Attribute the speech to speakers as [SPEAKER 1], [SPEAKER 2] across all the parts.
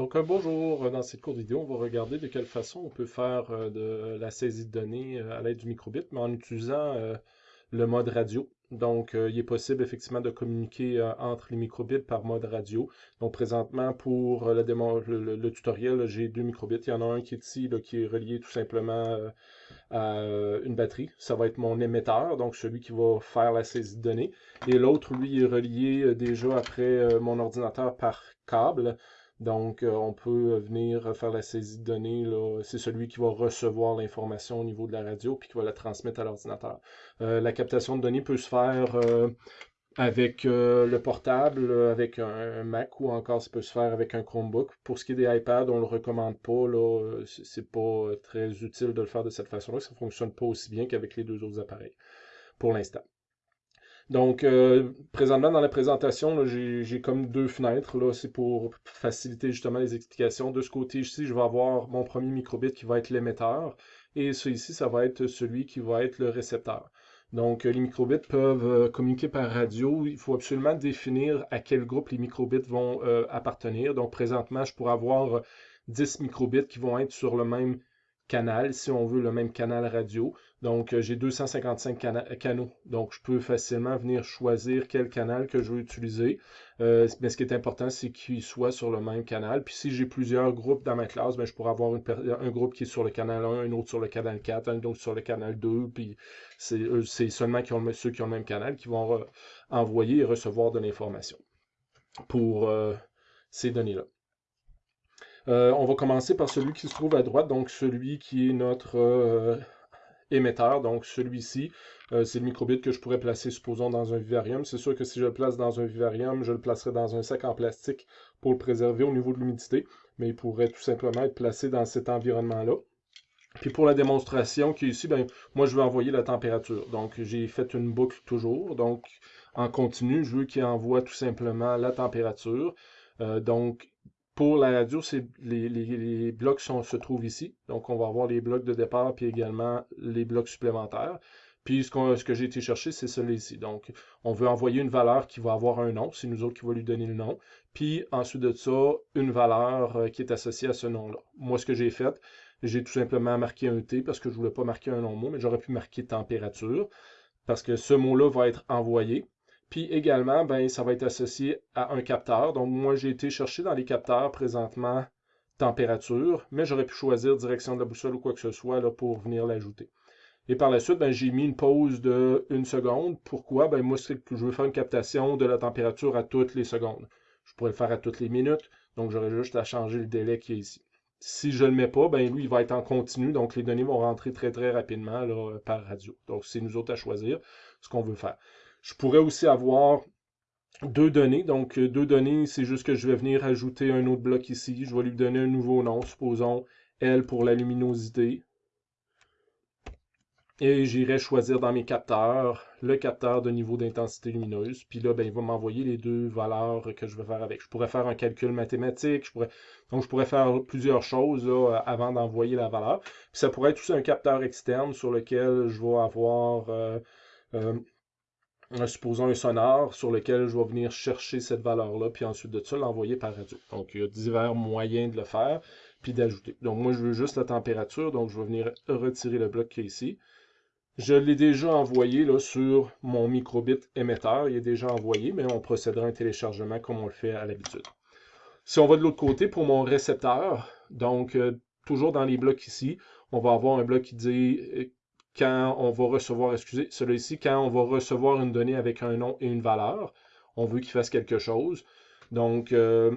[SPEAKER 1] Donc un bonjour, dans cette courte vidéo, on va regarder de quelle façon on peut faire euh, de la saisie de données euh, à l'aide du microbit, mais en utilisant euh, le mode radio. Donc il est possible effectivement de communiquer entre les microbits par mode radio. Donc présentement pour le, tutoriel, j'ai deux microbits. Il y en a un qui est ici, qui est relié tout simplement à une batterie. Ça va être mon émetteur, donc celui qui va faire la saisie de données. Et l'autre, lui, est relié déjà après mon ordinateur par câble. Donc, euh, on peut venir faire la saisie de données. C'est celui qui va recevoir l'information au niveau de la radio puis qui va la transmettre à l'ordinateur. Euh, la captation de données peut se faire euh, avec le portable, avec un, Mac ou encore ça peut se faire avec un Chromebook. Pour ce qui est des iPads, on ne le recommande pas. Là, c'est pas très utile de le faire de cette façon-là. Ça ne fonctionne pas aussi bien qu'avec les deux autres appareils pour l'instant. Donc, euh, présentement, dans la présentation, j'ai comme deux fenêtres. Là, c'est pour faciliter justement les explications. De ce côté ici, je vais avoir mon premier microbit qui va être l'émetteur. Et celui-ci, ça va être celui qui va être le récepteur. Donc, les microbits peuvent euh, communiquer par radio. Il faut absolument définir à quel groupe les microbits vont euh, appartenir. Donc, présentement, je pourrais avoir 10 microbits qui vont être sur le même canal, si on veut le même canal radio. Donc, euh, j'ai 255 canaux. Donc, je peux facilement venir choisir quel canal que je veux utiliser. Euh, mais ce qui est important, c'est qu'il soit sur le même canal. Puis, si j'ai plusieurs groupes dans ma classe, ben, je pourrais avoir un groupe qui est sur le canal 1, un autre sur le canal 4, un autre sur le canal 2. Puis, c'est seulement ceux qui ont le même canal qui vont envoyer et recevoir de l'information pour euh, ces données-là. Euh, on va commencer par celui qui se trouve à droite, donc celui qui est notre euh, émetteur, donc celui-ci. Euh, c'est le microbit que je pourrais placer, supposons, dans un vivarium. C'est sûr que si je le place dans un vivarium, je le placerai dans un sac en plastique pour le préserver au niveau de l'humidité, mais il pourrait tout simplement être placé dans cet environnement-là. Puis pour la démonstration qui est ici, ben, moi je veux envoyer la température. Donc j'ai fait une boucle toujours. Donc en continu, je veux qu'il envoie tout simplement la température. donc pour la radio, les, blocs se trouvent ici. Donc, on va avoir les blocs de départ, puis également les blocs supplémentaires. Puis, ce, que j'ai été chercher, c'est celui-ci. Donc, on veut envoyer une valeur qui va avoir un nom. C'est nous autres qui va lui donner le nom. Puis, ensuite de ça, une valeur euh, qui est associée à ce nom-là. Moi, ce que j'ai fait, j'ai tout simplement marqué un T parce que je ne voulais pas marquer un long mot, mais j'aurais pu marquer température parce que ce mot-là va être envoyé. Puis également, ben, ça va être associé à un capteur. Donc moi, j'ai été chercher dans les capteurs présentement température, mais j'aurais pu choisir direction de la boussole ou quoi que ce soit là, pour venir l'ajouter. Et par la suite, ben, j'ai mis une pause de une seconde. Pourquoi? Ben, moi, je veux faire une captation de la température à toutes les secondes. Je pourrais le faire à toutes les minutes, donc j'aurais juste à changer le délai qui est ici. Si je ne le mets pas, ben lui, il va être en continu, donc les données vont rentrer très très rapidement là, par radio. Donc c'est nous autres à choisir ce qu'on veut faire. Je pourrais aussi avoir deux données. Donc, euh, deux données, c'est juste que je vais venir ajouter un autre bloc ici. Je vais lui donner un nouveau nom, supposons L pour la luminosité. Et j'irai choisir dans mes capteurs le capteur de niveau d'intensité lumineuse. Puis là, ben, il va m'envoyer les deux valeurs que je vais faire avec. Je pourrais faire un calcul mathématique. Je pourrais... Donc, je pourrais faire plusieurs choses avant d'envoyer la valeur. Puis ça pourrait être aussi un capteur externe sur lequel je vais avoir euh, euh, supposons un sonore sur lequel je vais venir chercher cette valeur-là, puis ensuite de ça, l'envoyer par radio. Donc, il y a divers moyens de le faire, puis d'ajouter. Donc, moi, je veux juste la température, donc je vais venir retirer le bloc qui est ici. Je l'ai déjà envoyé là, sur mon microbit émetteur. Il est déjà envoyé, mais on procédera à un téléchargement comme on le fait à l'habitude. Si on va de l'autre côté, pour mon récepteur, donc euh, toujours dans les blocs ici, on va avoir un bloc qui dit euh, quand on va recevoir, excusez, celui-ci, quand on va recevoir une donnée avec un nom et une valeur, on veut qu'il fasse quelque chose. Donc, euh,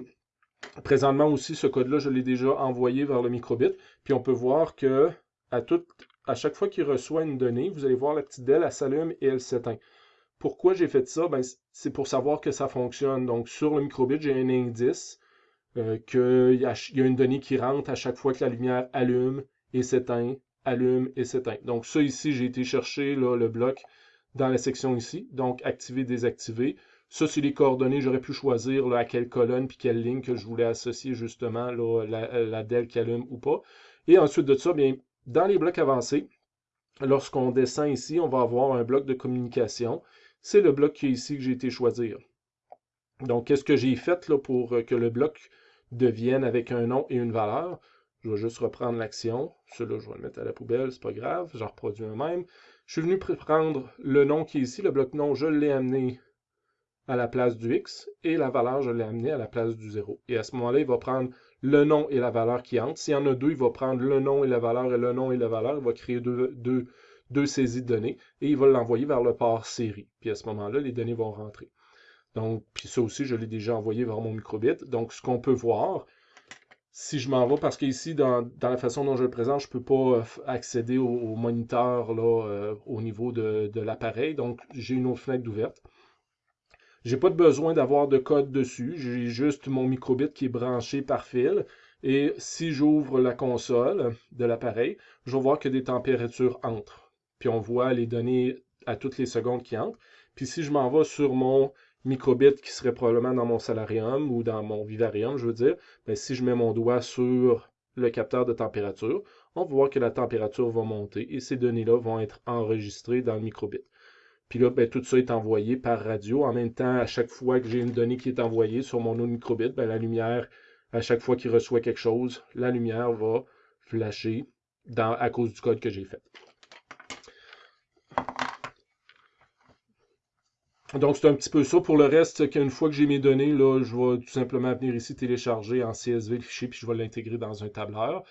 [SPEAKER 1] présentement aussi, ce code-là, je l'ai déjà envoyé vers le microbit. Puis on peut voir que à, chaque fois qu'il reçoit une donnée, vous allez voir la petite DEL, elle s'allume et elle s'éteint. Pourquoi j'ai fait ça? Ben, c'est pour savoir que ça fonctionne. Donc, sur le microbit, j'ai un indice euh, qu'il y, y a une donnée qui rentre à chaque fois que la lumière allume et s'éteint allume et s'éteint. Donc ça ici, j'ai été chercher le bloc dans la section ici, donc activer, désactiver. Ça, c'est les coordonnées, j'aurais pu choisir à quelle colonne puis quelle ligne que je voulais associer justement la, DEL qui allume ou pas. Et ensuite de ça, bien, dans les blocs avancés, lorsqu'on descend ici, on va avoir un bloc de communication. C'est le bloc qui est ici que j'ai été choisir. Donc, qu'est-ce que j'ai fait là, pour que le bloc deviennent avec un nom et une valeur? Je vais juste reprendre l'action. Celui-là, je vais le mettre à la poubelle, c'est pas grave. Je reproduis un même. Je suis venu prendre le nom qui est ici, le bloc nom, je l'ai amené à la place du x et la valeur, je l'ai amené à la place du 0. Et à ce moment-là, il va prendre le nom et la valeur qui entrent. S'il y en a deux, il va prendre le nom et la valeur et le nom et la valeur. Il va créer deux, deux, deux saisies de données et il va l'envoyer vers le port série. Puis à ce moment-là, les données vont rentrer. Donc, puis ça aussi, je l'ai déjà envoyé vers mon microbit. Donc, ce qu'on peut voir, si je m'en vais, parce qu'ici, dans, dans, la façon dont je le présente, je ne peux pas euh, accéder au, moniteur euh, au niveau de, de l'appareil. Donc, j'ai une autre fenêtre d'ouverte. J'ai pas de besoin d'avoir de code dessus. J'ai juste mon microbit qui est branché par fil. Et si j'ouvre la console de l'appareil, je vais voir que des températures entrent. Puis on voit les données à toutes les secondes qui entrent. Puis si je m'en vais sur mon microbit qui serait probablement dans mon salarium ou dans mon vivarium, je veux dire, ben si je mets mon doigt sur le capteur de température, on va voir que la température va monter et ces données-là vont être enregistrées dans le microbit. Puis là, ben, tout ça est envoyé par radio. En même temps, à chaque fois que j'ai une donnée qui est envoyée sur mon microbit, ben, la lumière, à chaque fois qu'il reçoit quelque chose, la lumière va flasher à cause du code que j'ai fait. Donc, c'est un petit peu ça. Pour le reste, qu'une fois que j'ai mes données, là, je vais tout simplement venir ici télécharger en CSV le fichier, puis je vais l'intégrer dans un tableur.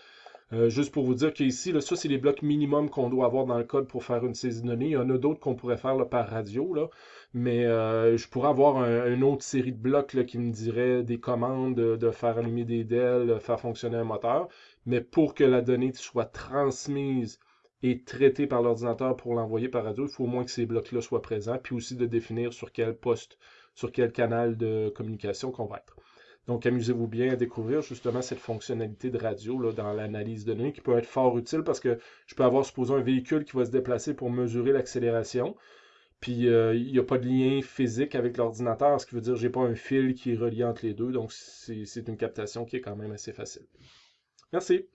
[SPEAKER 1] Euh, juste pour vous dire qu'ici, là, ça, c'est les blocs minimum qu'on doit avoir dans le code pour faire une saisie de données. Il y en a d'autres qu'on pourrait faire par radio, là, mais euh, je pourrais avoir une autre série de blocs qui me dirait des commandes de, faire allumer des DEL, faire fonctionner un moteur. Mais pour que la donnée soit transmise et traitée par l'ordinateur pour l'envoyer par radio, il faut au moins que ces blocs-là soient présents, puis aussi de définir sur quel poste, sur quel canal de communication qu'on va être. Donc, amusez-vous bien à découvrir justement cette fonctionnalité de radio là, dans l'analyse de données qui peut être fort utile parce que je peux avoir, supposons, un véhicule qui va se déplacer pour mesurer l'accélération. Puis, euh, il n'y a pas de lien physique avec l'ordinateur, ce qui veut dire que je n'ai pas un fil qui est relié entre les deux. Donc, c'est une captation qui est quand même assez facile. Merci.